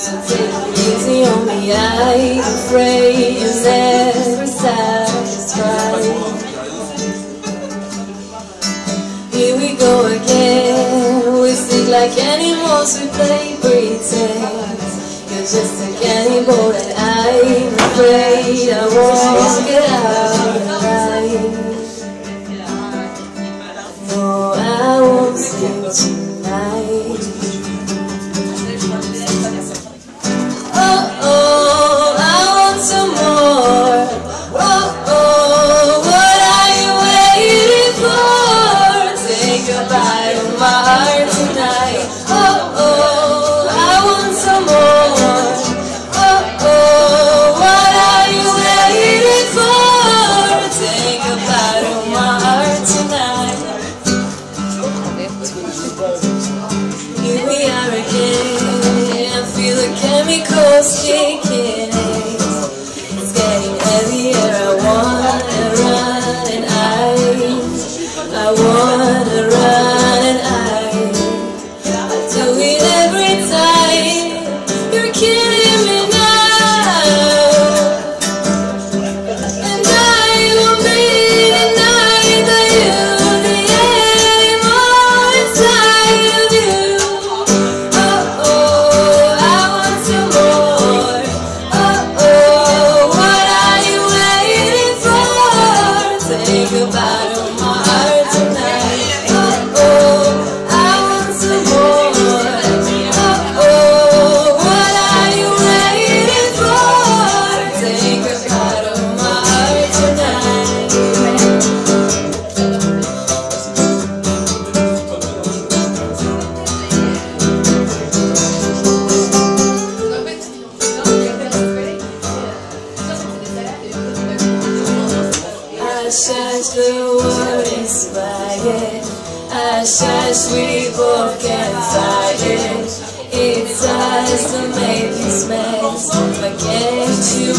So take it easy on me, I'm afraid you're never satisfied. Here we go again, we stick like animals, we play pretend. You're just a cannibal and I'm afraid I won't get out Here we are The wood is Nuestro inspire Asas we both can fight it. It's us that made this mess But can't you